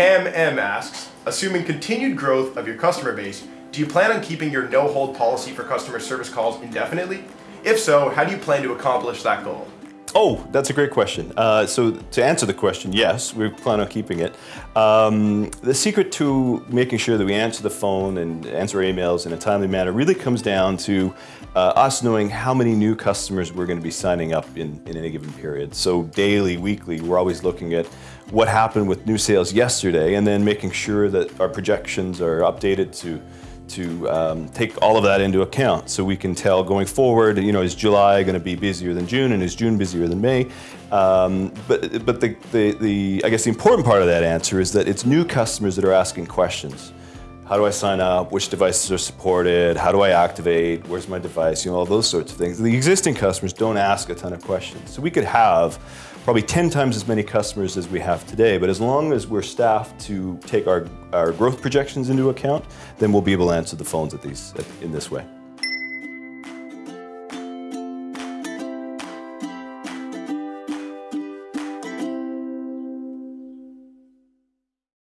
Cam M asks, assuming continued growth of your customer base, do you plan on keeping your no-hold policy for customer service calls indefinitely? If so, how do you plan to accomplish that goal? Oh, that's a great question. Uh, so to answer the question, yes, we plan on keeping it. Um, the secret to making sure that we answer the phone and answer emails in a timely manner really comes down to uh, us knowing how many new customers we're going to be signing up in, in any given period. So daily, weekly, we're always looking at what happened with new sales yesterday and then making sure that our projections are updated to to um, take all of that into account so we can tell going forward, you know, is July going to be busier than June and is June busier than May? Um, but but the, the, the, I guess the important part of that answer is that it's new customers that are asking questions. How do I sign up? Which devices are supported? How do I activate? Where's my device? You know, all those sorts of things. The existing customers don't ask a ton of questions. So we could have probably 10 times as many customers as we have today, but as long as we're staffed to take our, our growth projections into account, then we'll be able to answer the phones at these, in this way.